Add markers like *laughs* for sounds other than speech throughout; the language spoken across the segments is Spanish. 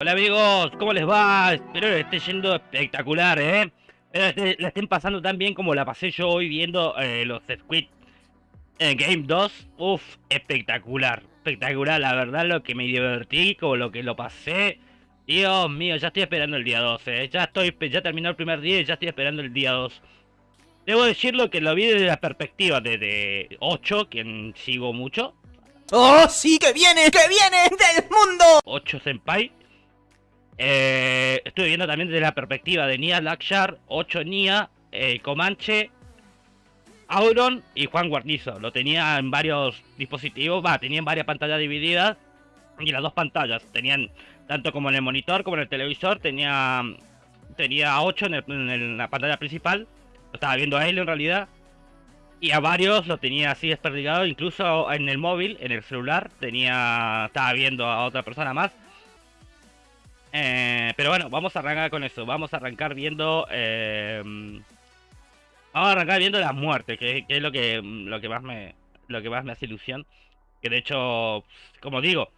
Hola amigos, ¿cómo les va? Espero que esté yendo espectacular, ¿eh? Espero que la estén pasando tan bien como la pasé yo hoy viendo eh, los Squid en Game 2. Uf, espectacular, espectacular, la verdad lo que me divertí, como lo que lo pasé. Dios mío, ya estoy esperando el día 12, ¿eh? Ya estoy, ya terminó el primer día y ya estoy esperando el día 2. Debo decirlo que lo vi desde la perspectiva de, de 8, quien sigo mucho. ¡Oh, sí, que viene, que viene del mundo! 8 Senpai. Eh, estuve viendo también desde la perspectiva de Nia Lakshar, 8 Nia, eh, Comanche, Auron y Juan Guarnizo. Lo tenía en varios dispositivos, va, tenía en varias pantallas divididas. Y las dos pantallas, tenían tanto como en el monitor como en el televisor, tenía tenía 8 en, en la pantalla principal. Lo estaba viendo a él en realidad. Y a varios lo tenía así desperdigado, incluso en el móvil, en el celular, tenía estaba viendo a otra persona más. Eh, pero bueno, vamos a arrancar con eso. Vamos a arrancar viendo. Eh, vamos a arrancar viendo las muertes, que, que, es lo que lo que más me lo que más me hace ilusión. Que de hecho, como digo,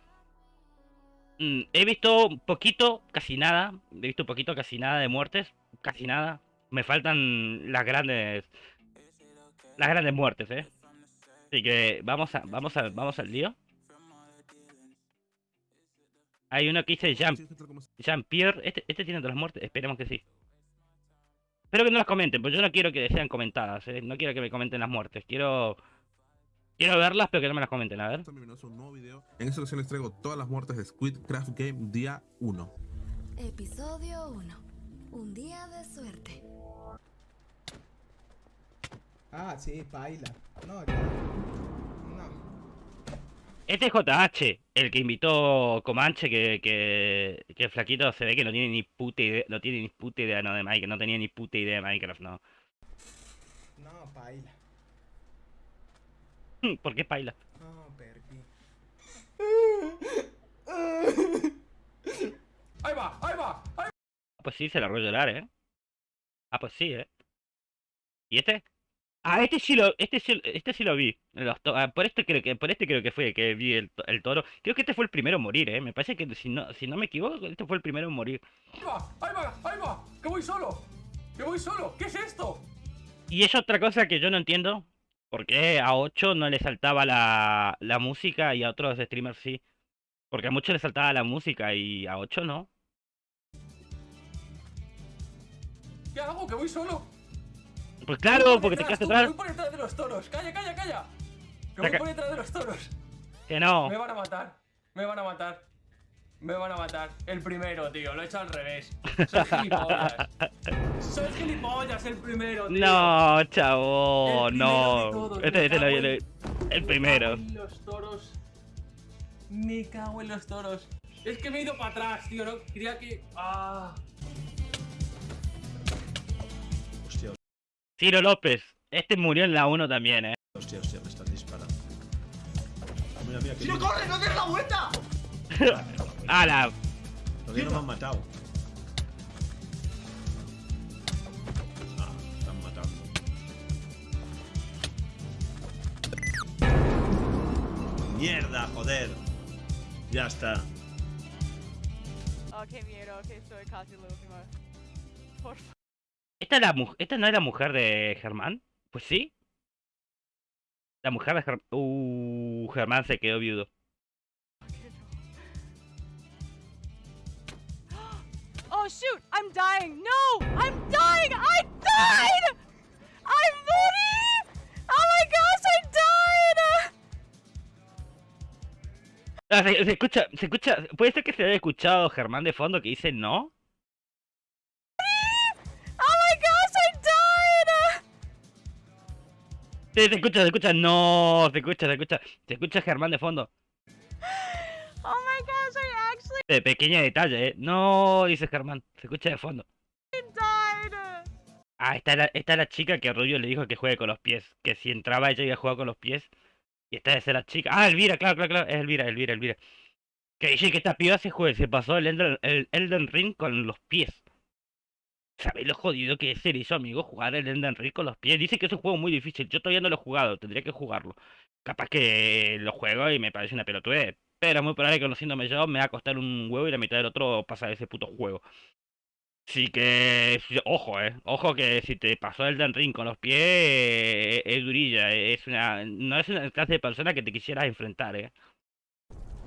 mm, he visto poquito, casi nada. He visto poquito, casi nada de muertes, casi nada. Me faltan las grandes las grandes muertes, eh. Así que vamos a vamos a vamos al lío. Hay uno que dice Jean, Jean Pierre. Este, este tiene todas las muertes. Esperemos que sí. Espero que no las comenten, porque yo no quiero que sean comentadas. ¿eh? No quiero que me comenten las muertes. Quiero. Quiero verlas, pero que no me las comenten. A ver. Un nuevo video. En esta ocasión les traigo todas las muertes de Squid Craft Game día 1. Episodio 1. Un día de suerte. Ah, sí, baila. No, ya. Este es JH, el que invitó Comanche, que, que, que el flaquito se ve que no tiene ni puta idea, no tiene ni puta idea no, de Minecraft, no tenía ni puta idea de Minecraft, no. No, baila. ¿Por qué baila? No, perdí. ¡Ahí va! ¡Ahí va! ¡Ahí va! Pues sí, se la a llorar, ¿eh? Ah, pues sí, ¿eh? ¿Y este? Ah, este sí lo, este sí, este sí lo vi. Ah, por este creo que, por este creo que fue que vi el, el, toro. Creo que este fue el primero en morir, eh. Me parece que si no, si no me equivoco, este fue el primero en morir. ¡Ahí va! ¡Ahí va! ¡Ahí va! ¡Que voy solo! ¡Que voy solo! ¿Qué es esto? Y es otra cosa que yo no entiendo. ¿Por qué a 8 no le saltaba la, la música y a otros streamers sí? Porque a muchos le saltaba la música y a 8 no. ¿Qué hago? ¿Que voy solo? Pues claro, porque te quedaste atrás. Voy por detrás de los toros. Calla, calla, calla. Que voy por detrás de los toros. Que no. Me van a matar. Me van a matar. Me van a matar. El primero, tío. Lo he hecho al revés. Soy *laughs* gilipollas. Soy gilipollas el primero, tío. No, chavo. El no. todos, Este, este me lo cago el, el primero. Me cago en los toros. Me cago en los toros. Es que me he ido para atrás, tío. No quería que. Ah. Ciro López. Este murió en la 1 también, eh. Hostia, hostia, me están disparando. Mira, mira, que ¡No corre, no des la vuelta! *laughs* ¡Hala! Todavía no me han matado. Ah, me están matando. ¡Mierda, joder! Ya está. Ok, miedo, ok, estoy casi lo último. Por favor. ¿Esta, es la, ¿Esta no es la mujer de Germán? Pues sí. La mujer de Germán. Uh, Germán se quedó viudo. *gasps* Oh shoot! I'm dying! No! I'm dying! I died! I morí! Oh my gosh, I died! Ah, se, se escucha, se escucha. ¿Puede ser que se haya escuchado Germán de fondo que dice no? Sí, se escucha, se escucha. No, se escucha, se escucha. Se escucha Germán de fondo. Oh my gosh, I actually De pequeño detalle, eh. No, dice Germán. Se escucha de fondo. Ah, esta es la, esta es la chica que Rubio le dijo que juegue con los pies. Que si entraba ella iba a jugar con los pies. Y esta es la chica. Ah, Elvira, claro, claro, claro. Es Elvira, Elvira, Elvira. Que dice que esta piba se juega, se pasó el Elden, el Elden Ring con los pies. ¿Sabéis lo jodido que es ser eso, amigo? Jugar el Elden Ring con los pies. Dice que es un juego muy difícil. Yo todavía no lo he jugado, tendría que jugarlo. Capaz que lo juego y me parece una pelotudez. Pero es muy probable que conociéndome yo me va a costar un huevo y la mitad del otro pasar ese puto juego. Así que, ojo, eh. Ojo que si te pasó el Den Ring con los pies, eh, es durilla. eh, Es una, no es una clase de persona que te quisieras enfrentar, eh.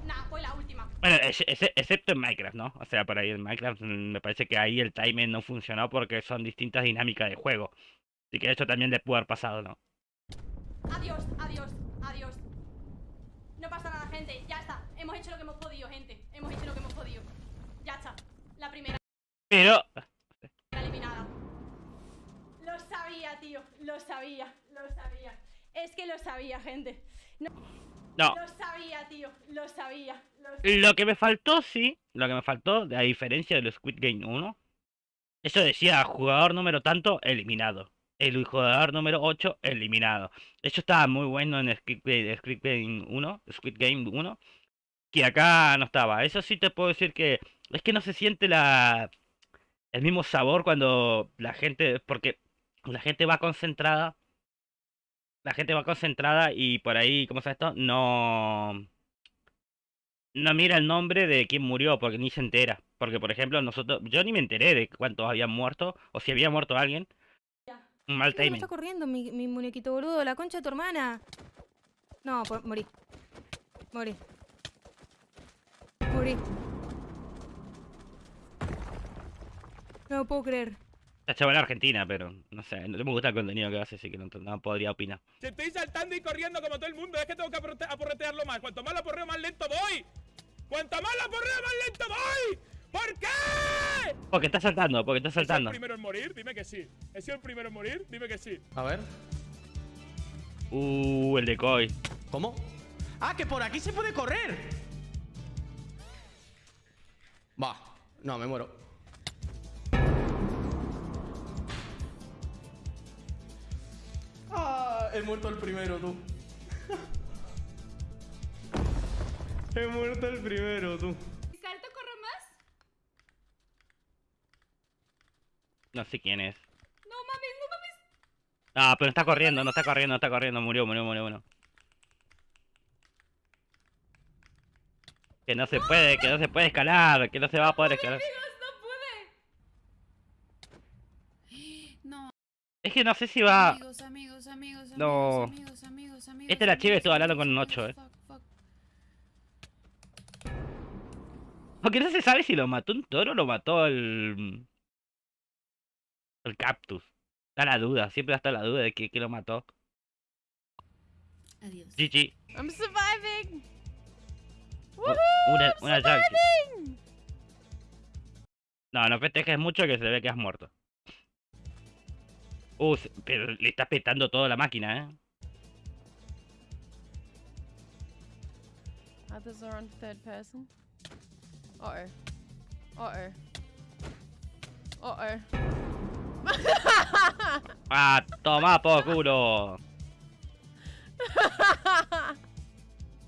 Nah, fue la. Bueno, ex- ex- excepto en Minecraft, ¿no? O sea, por ahí en Minecraft mm, me parece que ahí el timing no funcionó porque son distintas dinámicas de juego. Así que eso también le pudo haber pasado, ¿no? Adiós, adiós, adiós. No pasa nada, gente. Ya está. Hemos hecho lo que hemos podido, gente. Hemos hecho lo que hemos podido. Ya está. La primera Pero, eliminada. Lo sabía, tío. Lo sabía. Lo sabía. Es que lo sabía, gente. no. Lo sabía, tío. Lo sabía. Lo sabía. Lo que me faltó, sí, lo que me faltó, a diferencia de los Squid Game 1, eso decía jugador número tanto, eliminado. El jugador número 8, eliminado. Eso estaba muy bueno en Squid Game, Squid Game 1, Squid Game 1, que acá no estaba. Eso sí te puedo decir que es que no se siente la el mismo sabor cuando la gente, porque la gente va concentrada, la gente va concentrada y por ahí, ¿cómo se esto? No no mira el nombre de quién murió porque ni se entera. Porque, por ejemplo, nosotros, yo ni me enteré de cuántos habían muerto o si había muerto alguien. Un mal ¿Qué me timing. está corriendo mi, mi muñequito boludo? La concha de tu hermana. No, por- morí. Morí. Morí. No lo puedo creer. La chaval argentina, pero no sé, no me gusta el contenido que hace, así que no, no podría opinar. Si estoy saltando y corriendo como todo el mundo, es que tengo que aporretearlo más. Cuanto más lo aporreo, más lento voy. Cuanto más lo aporreo, más lento voy. ¿Por qué? Porque está saltando, porque está ¿He sido el saltando. primero en morir? Dime que sí. ¿He sido el primero en morir? Dime que sí. A ver. Uh, el decoy. ¿Cómo? ¡Ah, que por aquí se puede correr! Va. No, me muero. He muerto el primero, tú. *laughs* he muerto el primero, tú. ¿Salto corre más? No sé quién es. No mames, no mames. Ah, pero está corriendo, no está corriendo, no está corriendo. Murió, murió, murió, murió. Que no se puede, que no se puede escalar, que no se va a poder escalar. Amigos, no pude. *gasps* No, Es que no sé si va... amigos, amigos, amigos, No. amigos, amigos, amigos. Este era chive, amigos, estuvo hablando amigos, con un 8, amigos, fuck, fuck. Porque no se sabe si lo mató un toro o lo mató el... El cactus. Está la duda, siempre está la duda de que, que lo mató. Adiós. GG. I'm surviving. Oh, una, una Jack. No, no festejes mucho que se ve que has muerto. Uh, pero le está petando toda la máquina, ¿eh? Others are on third person. Uh oh. Uh oh. Uh oh. *laughs* ¡Ah, toma por culo! *laughs*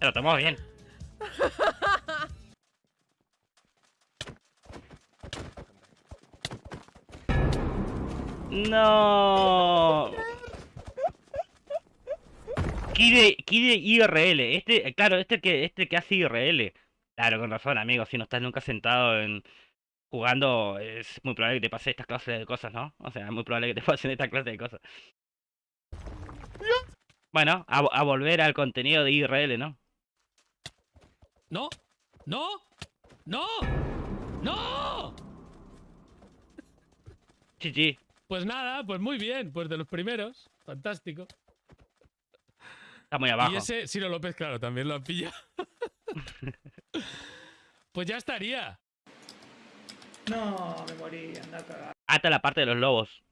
Lo tomó bien. *laughs* No. Kide, Kide IRL. Este, claro, este que, este que hace IRL. Claro, con razón, amigo. Si no estás nunca sentado en jugando, es muy probable que te pase estas clases de cosas, ¿no? O sea, es muy probable que te *laughs* pasen esta clase de cosas. Bueno, a, a volver al contenido de IRL, ¿no? ¡No! ¡No! ¡No! ¡No! GG. Pues nada, pues muy bien, pues de los primeros. Fantástico. Está muy abajo. Y ese, Ciro López, claro, también lo ha pillado. *laughs* pues ya estaría. No, me morí, anda a cagar, Hasta la parte de los lobos.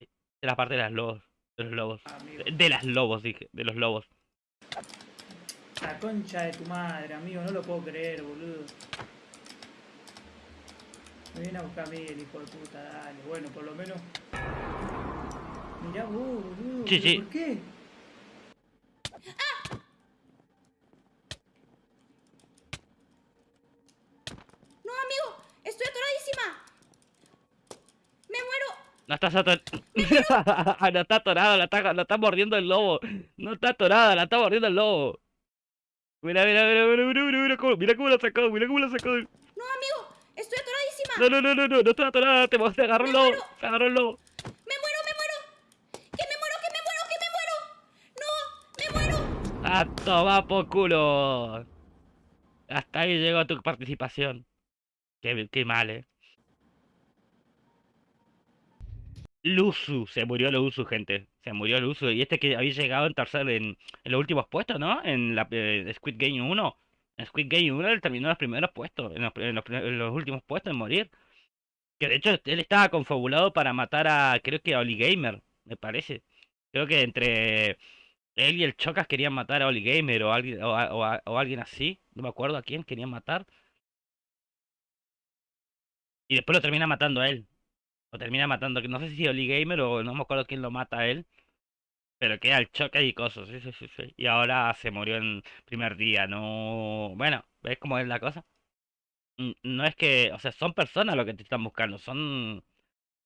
De la parte de las lobos. De los lobos. amigo. De, de las lobos, dije. De los lobos. La concha de tu madre, amigo, no lo puedo creer, boludo. Me viene a buscar a mí el hijo de puta, dale. Bueno, por lo menos. Mirá vos, boludo. Sí, ¿pero sí. ¿Por qué? No, amigo, estoy atoradísima. Me muero. No estás atorada. *laughs* no está atorada, la está, la está mordiendo el lobo. No está atorada, la está mordiendo el lobo. Mira, mira, mira, mira, mira, mira, mira cómo, mira cómo la sacó, mira cómo la sacó. No, amigo, estoy atoradísima. No, no, no, no, no, no estoy atorada, te, te agarró el Me muero. Me muero, me muero. Que me muero, que me muero, que me muero. No, me muero. ¡A tomar por culo! Hasta ahí llegó tu participación. Qué, qué mal, eh. Luzu, se murió Luzu, gente. Se murió Luzu. Y este que había llegado en tercer en, en los últimos puestos, ¿no? En la eh, Squid Game 1. Squid Game 1 él terminó en los primeros puestos, en los, últimos puestos en morir. Que de hecho él estaba confabulado para matar a, creo que a Oli Gamer, me parece. Creo que entre él y el Chocas querían matar a Oli Gamer o, alguien, o, alguien así. No me acuerdo a quién querían matar. Y después lo termina matando a él. Lo termina matando, no sé si Oli Gamer o no me acuerdo quién lo mata a él. Pero queda el choque y cosas, sí, sí, sí, sí. Y ahora se murió en primer día, no... Bueno, ¿ves cómo es la cosa? No es que, o sea, son personas lo que te están buscando, son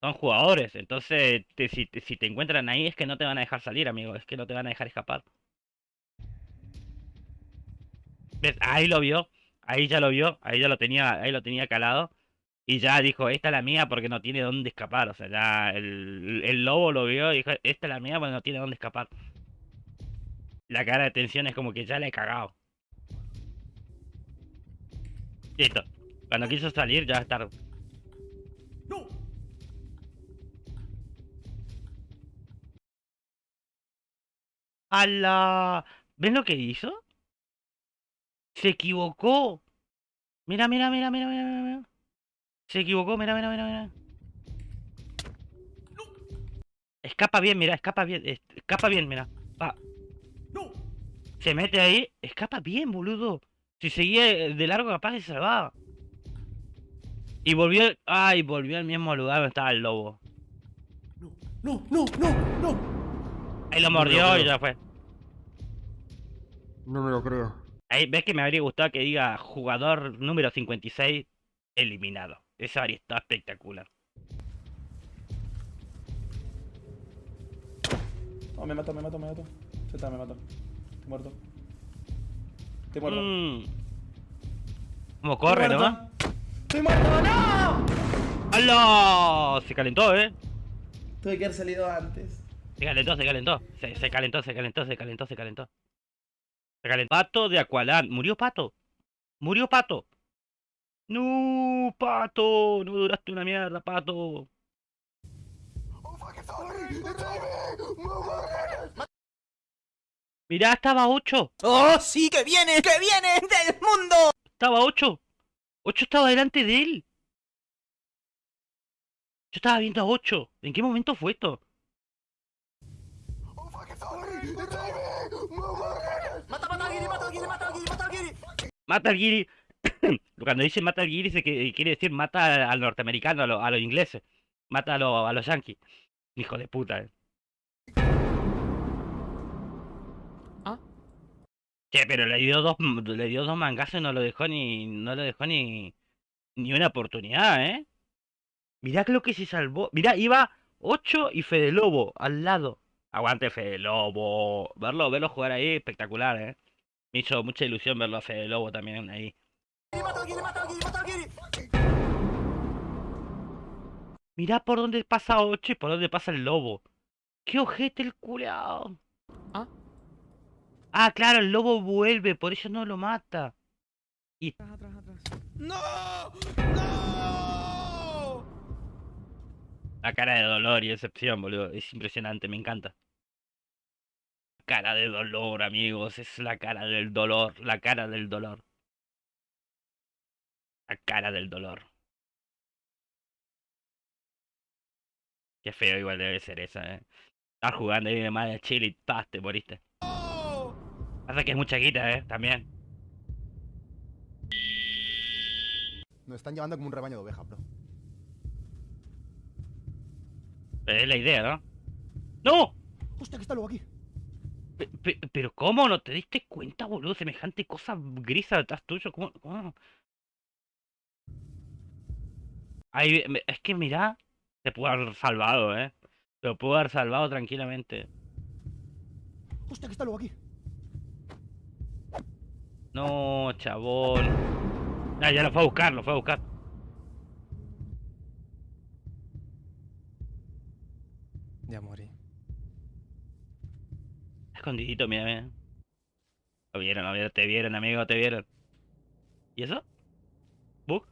son jugadores. Entonces, te- si, te- si te encuentran ahí es que no te van a dejar salir, amigo, es que no te van a dejar escapar. ¿Ves? Ahí lo vio, ahí ya lo vio, ahí ya lo tenía, ahí lo tenía calado. Y ya dijo, esta es la mía porque no tiene dónde escapar. O sea, ya el, el lobo lo vio y dijo, esta es la mía porque no tiene dónde escapar. La cara de tensión es como que ya la he cagado. Listo. Cuando quiso salir ya es tarde. ¡Hala! ¿Ves lo que hizo? Se equivocó. Mira, mira, mira, mira, mira, mira, mira. Se equivocó, mira, mira, mira, mira. Escapa bien, mira, escapa bien, es- escapa bien, mira. Va. Se mete ahí, escapa bien, boludo. Si seguía de largo capaz se salvaba. Y volvió, ay, volvió al mismo lugar donde estaba el lobo. No, no, no, no. Ahí lo No me lo mordió y ya fue. No me lo creo. Ahí ves que me habría gustado que diga jugador número 56 eliminado. Eso habría estado espectacular. Oh, me mató, me mató, me mató. Ya está, me mató. Estoy muerto. Estoy muerto. Mm. ¿Cómo corre, Estoy no? ¡Estoy muerto! ¡No! ¡Hala! Se calentó, eh. Tuve que haber salido antes. Se calentó, se calentó. Se, se calentó, se calentó, se calentó, se calentó. Se calentó. Pato de Aqualán. ¿Murió Pato? ¿Murió Pato? No, Pato. No duraste una mierda, Pato. Mirá, estaba 8. ¡Oh, sí, que viene! ¡Que viene del mundo! Estaba 8. 8 estaba delante de él. Yo estaba viendo a 8. ¿En qué momento fue esto? ¡Mata, mata al Giri, mata al Giri, mata al Giri, mata al Giri! Cuando dice mata al guiri, se que, quiere decir mata al norteamericano, a, lo- a los ingleses. Mata a, lo- a los yankees. Hijo de puta, eh. Ah. Che, pero le dio dos, le dio dos mangazos y no lo dejó ni, no lo dejó ni, ni una oportunidad, eh. Mirá lo que se salvó. Mirá, iba 8 y Fede Lobo al lado. Aguante Fede Lobo. Verlo, verlo jugar ahí, espectacular, eh. Me hizo mucha ilusión verlo a Fede Lobo también ahí. Mirá por dónde pasa 8 y por dónde pasa el lobo. ¡Qué ojete el culeado! Ah. Ah, claro, el lobo vuelve, por eso no lo mata. Y ¡No! ¡No! la cara de dolor y decepción, boludo. Es impresionante, me encanta. Cara de dolor, amigos. Es la cara del dolor. La cara del dolor. La cara del dolor. Qué feo igual debe ser esa, eh. Estar jugando ahí de madre chile y te moriste. Pasa que es mucha guita, eh, también. Nos están llevando como un rebaño de ovejas, bro. Pero es la idea, ¿no? ¡No! Hostia, que está luego aquí. Pe- pe- pero ¿cómo no te diste cuenta, boludo? Semejante cosa grisa detrás tuyo. ¿Cómo? cómo? Ahí, es que mirá, te pudo haber salvado, ¿eh? Te lo pudo haber salvado tranquilamente. Hostia, que está luego aquí. No, chabón. Ah, ya lo fue a buscar, lo fue a buscar. Ya morí. Escondidito, mira, mira. Lo vieron, lo vieron, te vieron, amigo, te vieron. ¿Y eso? ¿Bug?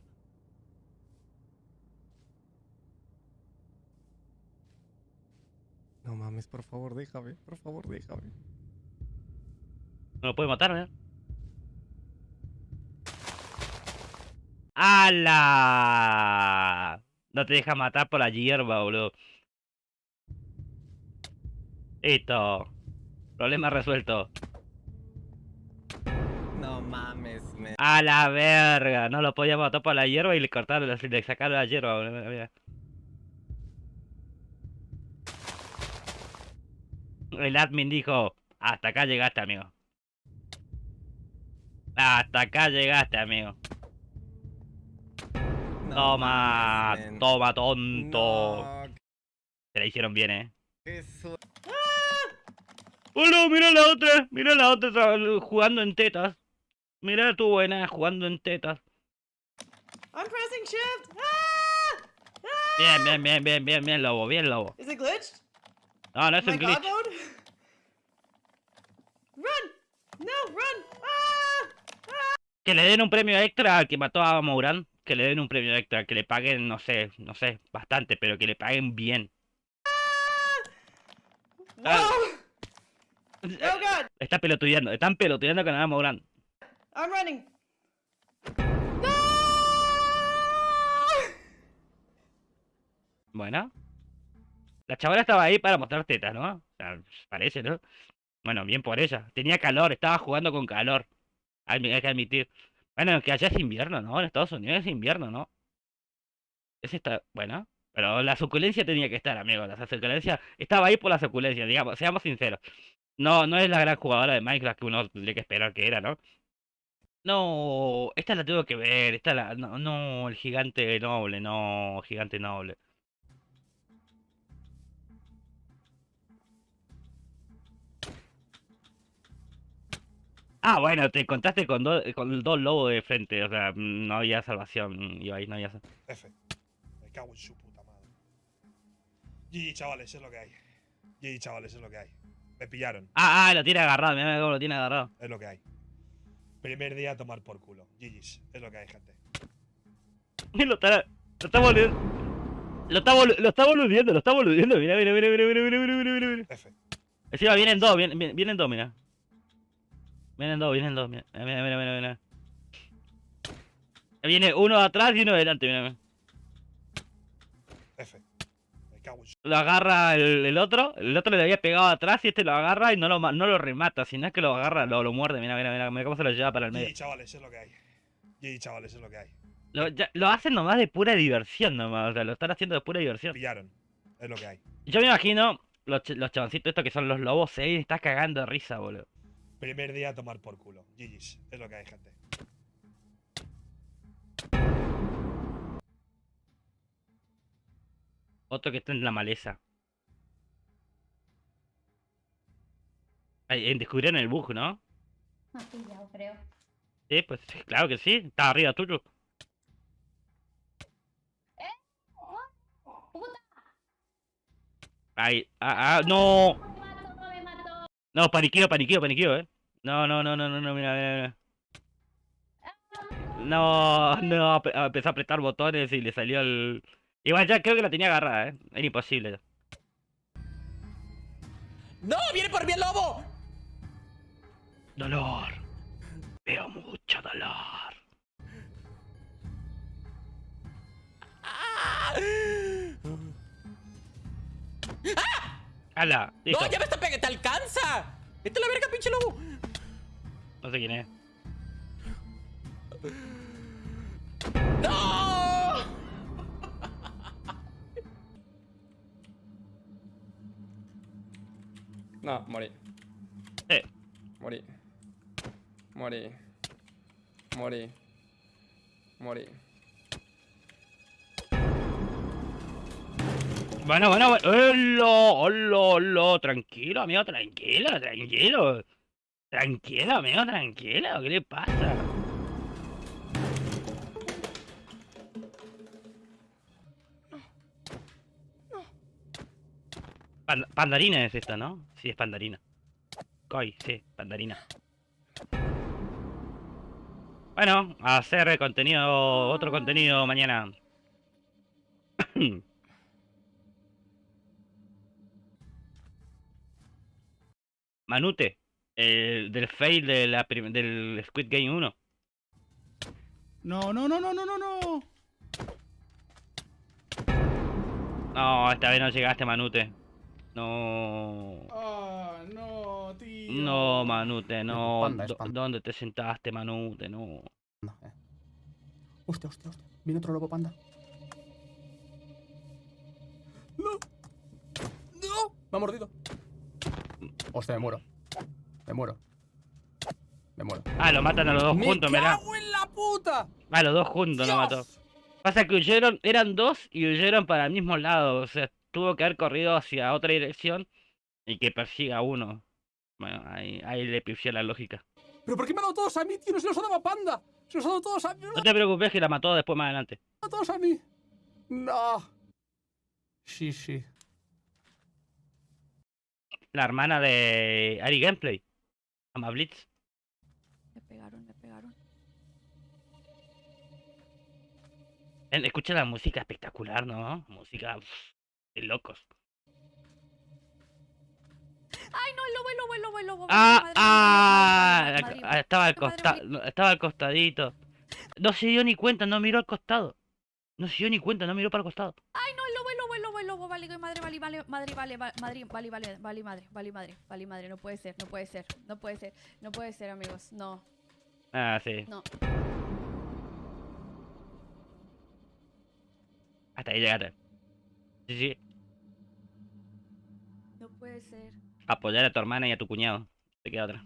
No mames, por favor, déjame. Por favor, déjame. No lo puede matar, mira. ¡Hala! No te deja matar por la hierba, boludo. Listo. Problema resuelto. No mames, me. A la verga. No lo podía matar por la hierba y le cortaron, le sacaron la hierba, boludo. El admin dijo, hasta acá llegaste, amigo. Hasta acá llegaste, amigo. No Toma, toma, tonto. No, Se la hicieron bien, eh. ¡Oh no! Mira la otra, mira la otra tra- jugando en tetas. Mira tu buena jugando en tetas. I'm pressing shift. Ah! Bien, bien, bien, bien, bien, bien, lobo, bien, lobo. It glitched? No, no es un god glitch. mode? Run! No, run! Ah! Que le den un premio extra al que mató a Mouran. Que le den un premio extra, que le paguen, no sé, no sé, bastante, pero que le paguen bien. Ah, Whoa! Oh god! Está pelotudeando, están pelotudeando con a Mouran. I'm running. Bueno. La chavala estaba ahí para mostrar tetas, ¿no? O sea, parece, ¿no? Bueno, bien por ella. Tenía calor, estaba jugando con calor. Hay, que admitir. Bueno, que allá es invierno, ¿no? En Estados Unidos es invierno, ¿no? Ese está, bueno. Pero la suculencia tenía que estar, amigo. La suculencia estaba ahí por la suculencia, digamos, seamos sinceros. No, no es la gran jugadora de Minecraft que uno tendría que esperar que era, ¿no? No, esta la tengo que ver, esta la... No, no, el gigante noble, no, gigante noble. Ah, bueno, te encontraste con, dos con dos lobos de frente, o sea, no había salvación, Ibai, no había sal- F. Me cago en su puta madre. GG, chavales, es lo que hay. GG, chavales, es lo que hay. Me pillaron, Ah, ah, lo tiene agarrado, mira cómo lo tiene agarrado. es lo que hay. Primer día a tomar por culo. GG's, es lo que hay, gente. *laughs* lo está, lo está boludiendo. Lo está, bolu- lo está boludiendo, lo está mira, mira, mira, mira, mira, mira, mira, mira, mira. F. Encima vienen dos, vienen dos, mira. Vienen dos, vienen dos, mira, mira, mira, mira, mira. Viene uno atrás y uno delante, mira. F. Lo agarra el, el otro, el otro le había pegado atrás y este lo agarra y no lo, no lo remata, sino es que lo agarra, lo, lo muerde, mira, mira, mira, mira cómo se lo lleva para el medio. GG, chavales, es lo que hay. GG, chavales, es lo que hay. Lo, ya- lo hacen nomás de pura diversión nomás, o sea, lo están haciendo de pura diversión. Pillaron, es lo que hay. Yo me imagino los, los chaboncitos estos que son los lobos, se está cagando de risa, boludo. Primer día a tomar por culo. GG's, es lo que hay, gente. Otro que está en la maleza. Ay, eh, descubrieron el bug, ¿no? Has pillado, creo. Sí, pues claro que sí, está arriba tuyo. ¡Puta! Ay, ah, ah, no. ¡Me mató, me mató! No, paniqueo, paniqueo, paniqueo, eh. No, no, no, no, no, no, mira, mira, mira. No, no, empezó a apretar botones y le salió el... Igual ya creo que la tenía agarrada, eh. Era imposible. ¡No! ¡Viene por mí el lobo! Dolor. Veo mucho dolor. ¡Hala! Listo. ¡No! ¡Ya me está pegando! ¡Te alcanza! ¡Vete a la verga, pinche lobo! No sé quién es. ¡No! No, morí. Eh. Morí. Morí. Morí. Morí. Bueno, bueno, bueno. ¡Hola! ¡Hola! ¡Hola! Tranquilo, amigo, tranquilo, tranquilo. Tranquilo, amigo, tranquilo. ¿Qué le pasa? Pan- pandarina es esta, ¿no? Sí, es pandarina. Koi, sí, pandarina. Bueno, hacer contenido, otro contenido mañana. *clears throat* Manute, el del fail de la del Squid Game 1. No, no, no, no, no, no, no. No, esta vez no llegaste, Manute. No. Ah, no, tío. No, Manute, no. panda, panda. ¿Dónde te sentaste, Manute? No. Hostia, hostia, hostia. Viene otro lobo panda. ¡No! ¡No! Me ha mordido. Hostia, me muero. Me muero. Me muero. Ah, lo matan a los dos ¡Me juntos, ¿verdad? cago en la puta! Ah, los dos juntos lo mató. Pasa que huyeron, eran dos y huyeron para el mismo lado. O sea, tuvo que haber corrido hacia otra dirección y que persiga a uno. Bueno, ahí, ahí le pifió la lógica. ¿Pero por qué me han dado todos a mí, tío? No se los ha dado a panda. Se los ha dado todos a mí. No te preocupes que la mató después más adelante. a todos a mí. No. Sí, sí. La hermana de Ari Gameplay. Ama Blitz. Me pegaron, me pegaron. Escucha la música espectacular, ¿no? Música uf, de locos. ¡Ay, no, el lobo, el lobo, el lobo, el lobo! Ah, Madre, ah, madre, madre, estaba al madre. estaba al costadito. No se dio ni cuenta, no miró al costado. No se dio ni cuenta, no miró para el costado. ¡Ay, no, Vale, madre, vale, vale, madre, vale, va- madre, vale, vale, vale, madre, vale, madre, vale, madre. No puede ser, no puede ser, no puede ser, no puede ser, amigos. No, Ah, sí. no. Hasta ahí llegaste. Sí, sí. No puede ser. Apoyar a tu hermana y a tu cuñado. Te queda otra.